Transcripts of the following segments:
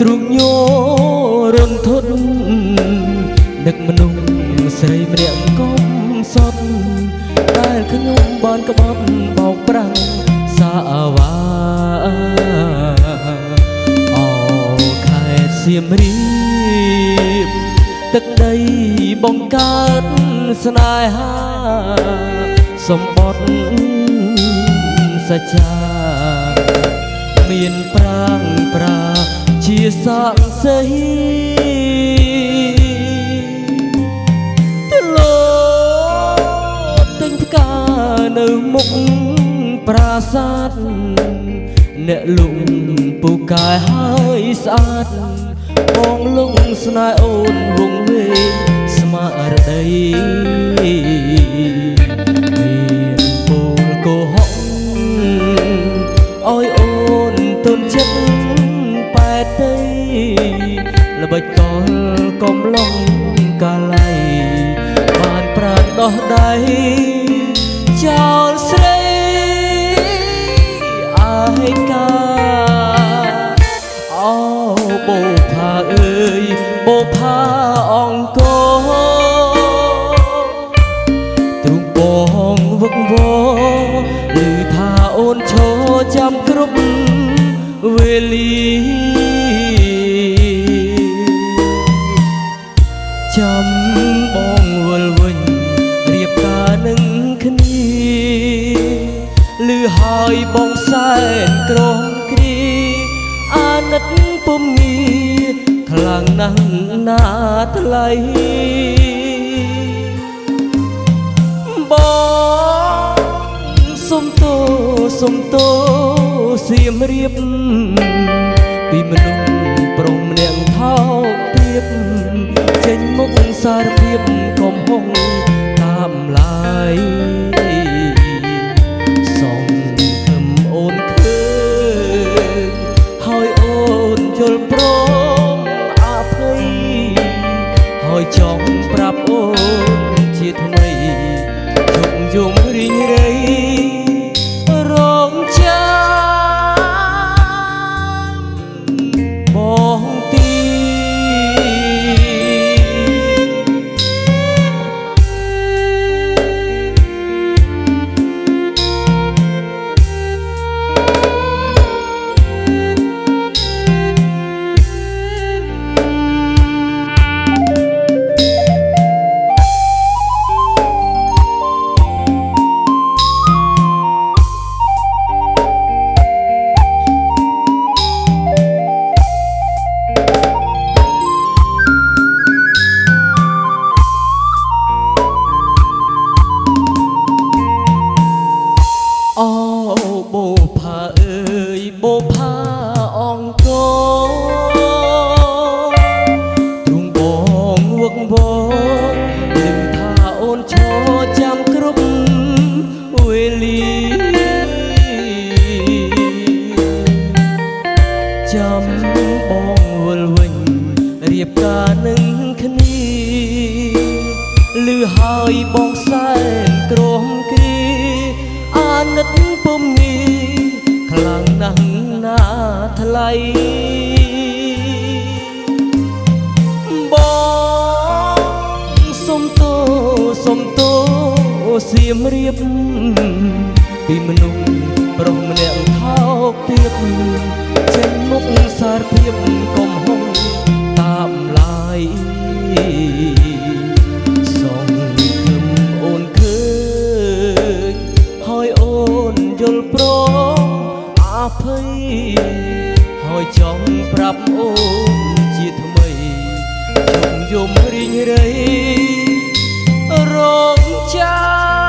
ទ្រុងញោរន្ធត់នឹកមនុស្សស្រីម្នាក់កុំសត់ដែលខ្ញុំបានក្បត់បោកប្រាំងសាវ៉ាអូខេត្តសៀមរាបទឹកដីបង្កើតស្នេហាសម្បត្តិសច្ចាមានប្រាងប្រា ជាស័ក្តិសិទ្ធិទលោទិញផ្កានៅមុខប្រាសាទអ្នកលុងពូកែហើយស្អាតបងលងស្នេហ៍អូនវងវេងស្មារតីមានពូលកុហកអើយអូនទុនចិត្ត ប៉ែតទៅល្បិចកលកំឡុងកាល័យបានប្រាណដោះដៃចោលស្រីអាយកាអូបូផាអើយបូផាអង្គរ បងសែនក្រំគ្រីអាណិតពុំងារខ្លាំងណាស់ណាថ្លៃបងសុំទោសុំទោសៀមរៀបពីមនុស្សប្រុសម្នាក់ថោកទាបចេញមុខសារភាពកំហុង បងសុំទោសុំទោសៀមរៀបពីមនុស្សប្រុសម្នាក់ថោកទាបចេញមុខសារភាពកំហុងតាមឡាយសងគឹមអូនឃើញហើយអូនយល់ព្រមអភ័យ ហើយចង់ប្រាប់អូនជាថ្មីជុំយំរីងរៃរងចាំ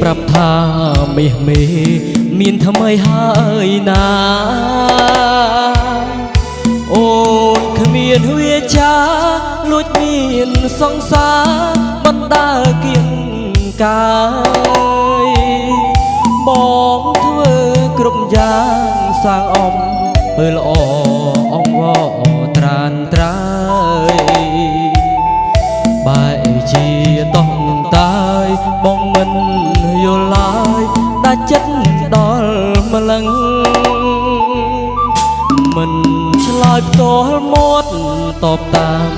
ប្រាប់ថាមាសមេមានថ្មីហើយណា អូនគ្មានវាចាលួចមានសង្សារបណ្ដើគៀងកាយបងធ្វើគ្រប់យ៉ាងសាងអំពើល្អអង្វរត្រានត្រើយបែជាតោះតា យបងមិនយល់ឡើយដាច់ចិត្តដល់ម្លឹងមិនឆ្លើយផ្ទាល់មាត់តបតាម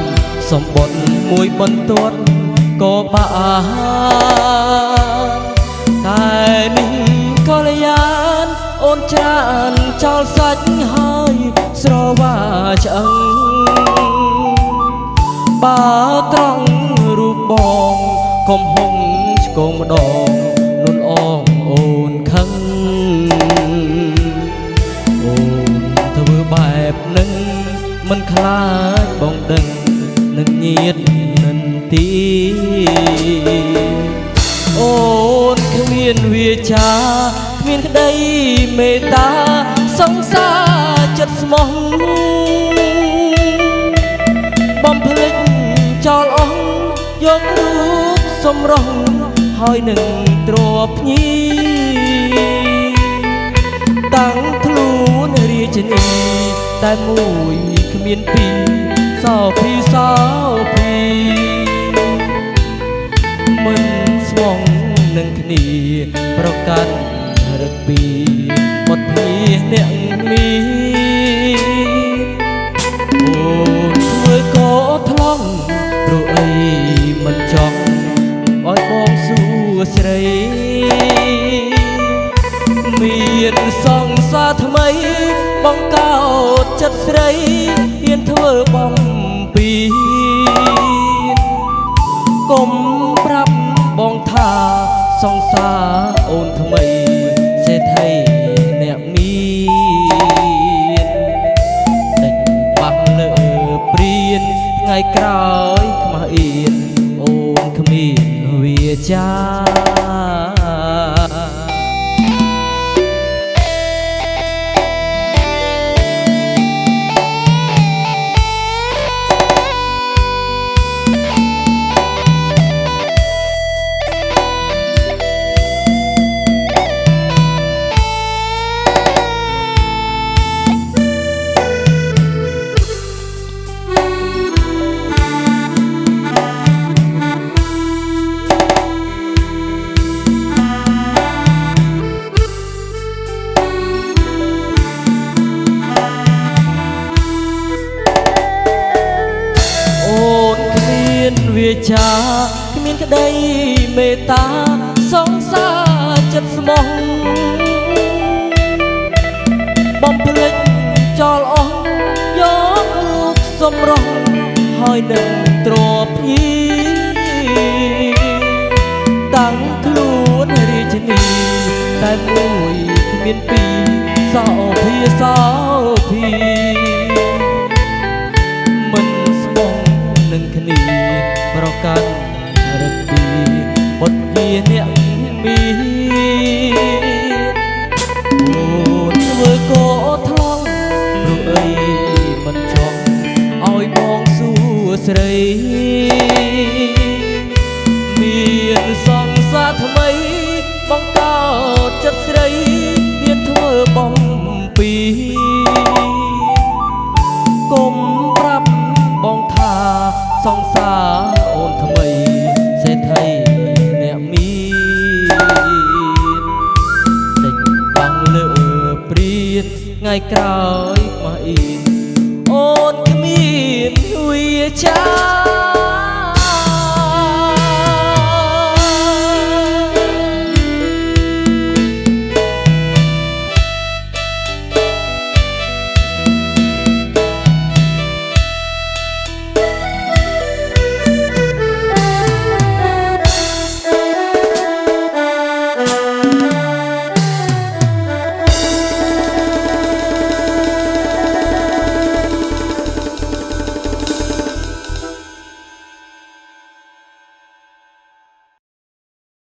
សម្បត្តិមួយបន្ទាត់ក៏បានតែនេះក៏លយានអូនច្រើនចោលសាច់ហើយស្រវាឆ្អឹងបើត្រង់រូបបងកុំហុងឆ្កងម្ដងនុនអងអូនខឹងអូនធ្វើបែបនឹងមិនខ្លាចបងដឹងនឹងញាតនិនទីអូនគ្មានវាចាគ្មានក្តីមេត្តាសង្សារចិត្តស្មោះបំភ្លេចចោលអស់យករូបសម្រស់ ហើយនឹងទ្របភ្ញីតាំងខ្លួនរាជនីតែមួយគ្មានពីរសោភីសោភីមិនស្វងនឹងគ្នាប្រកាន់រឹកពីមុតភីអ្នកមាន មានសង្សារថ្មី បងកោតចិត្តស្រីហ៊ានធ្វើបំពីកុំប្រាប់បងថាសង្សារអូនថ្មីសេដ្ឋីអ្នកមានដេញបាក់លើព្រៀនថ្ងៃក្រោយខ្មាស់អៀនអូនគ្មានវាចា ក្តីមេត្តាសង្សារចិត្តស្មោះបំភ្លេចចោលអស់យករូបសម្រស់ហើយនឹងទ្របភ្ញីតាំងខ្លួនរាជនីតែមួយគ្មានពីរសោភាសោភី ជាអ្នកមានអូនធ្វើក៏ថ្លង់ព្រោះអីមិនចង់ឲ្យបងសួស្រី ថ្ងៃក្រោយមកអៀនអូនគ្មានវាចា